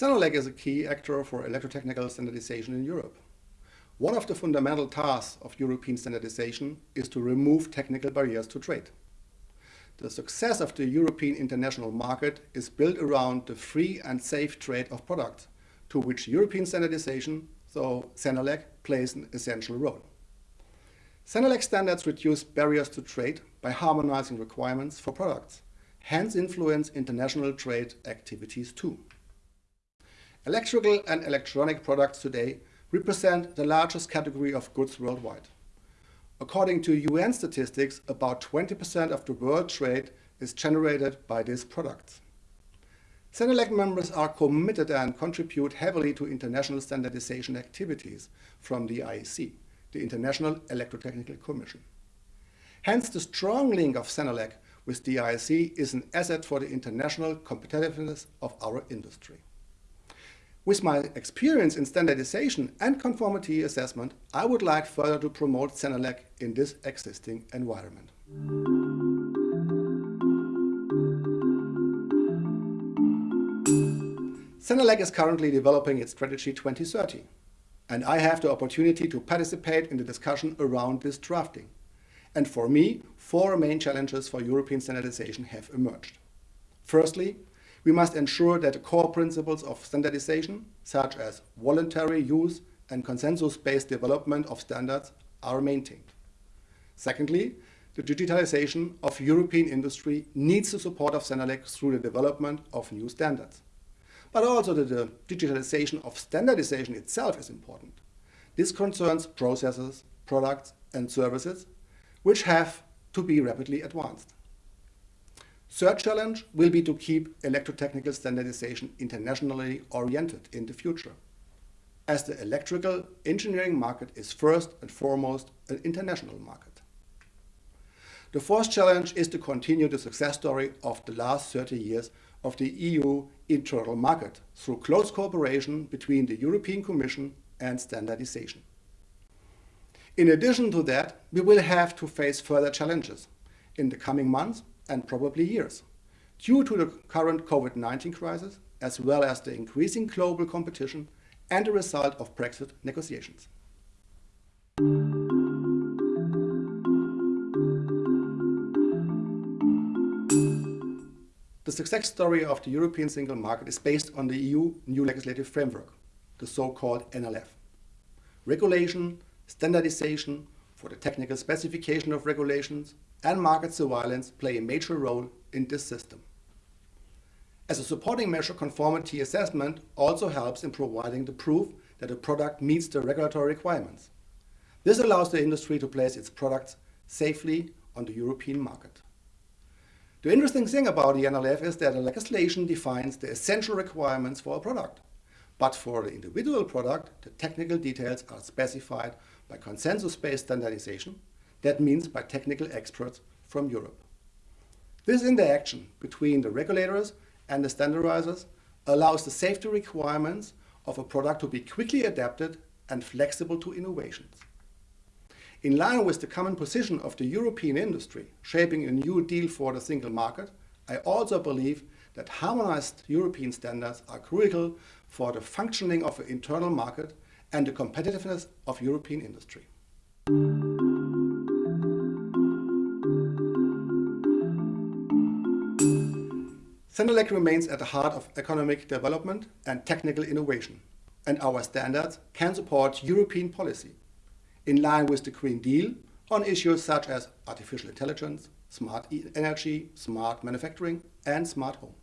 CENELEC is a key actor for electrotechnical standardization in Europe. One of the fundamental tasks of European standardization is to remove technical barriers to trade. The success of the European international market is built around the free and safe trade of products, to which European standardization, so CENELEC, plays an essential role. CENELEC standards reduce barriers to trade by harmonizing requirements for products, hence influence international trade activities too. Electrical and electronic products today represent the largest category of goods worldwide. According to UN statistics, about 20% of the world trade is generated by these products. CENELEC members are committed and contribute heavily to international standardization activities from the IEC the International Electrotechnical Commission. Hence, the strong link of CENELEC with the IEC is an asset for the international competitiveness of our industry. With my experience in standardization and conformity assessment, I would like further to promote CENELEC in this existing environment. CENELEC is currently developing its strategy 2030 and I have the opportunity to participate in the discussion around this drafting. And for me, four main challenges for European standardization have emerged. Firstly, we must ensure that the core principles of standardization, such as voluntary use and consensus-based development of standards, are maintained. Secondly, the digitalization of European industry needs the support of CENELEC through the development of new standards. But also the, the digitalization of standardization itself is important. This concerns processes, products and services which have to be rapidly advanced. Third challenge will be to keep electrotechnical standardization internationally oriented in the future, as the electrical engineering market is first and foremost an international market. The fourth challenge is to continue the success story of the last 30 years of the EU internal market through close cooperation between the European Commission and standardization. In addition to that, we will have to face further challenges in the coming months and probably years due to the current COVID-19 crisis as well as the increasing global competition and the result of Brexit negotiations. The success story of the European single market is based on the EU new legislative framework, the so-called NLF. Regulation, standardization for the technical specification of regulations and market surveillance play a major role in this system. As a supporting measure, conformity assessment also helps in providing the proof that a product meets the regulatory requirements. This allows the industry to place its products safely on the European market. The interesting thing about the NLF is that the legislation defines the essential requirements for a product. But for the individual product, the technical details are specified by consensus-based standardization, that means by technical experts from Europe. This interaction between the regulators and the standardizers allows the safety requirements of a product to be quickly adapted and flexible to innovations. In line with the common position of the European industry, shaping a new deal for the single market, I also believe that harmonized European standards are critical for the functioning of the internal market and the competitiveness of European industry. CENELEC remains at the heart of economic development and technical innovation, and our standards can support European policy in line with the Green Deal on issues such as artificial intelligence, smart energy, smart manufacturing and smart home.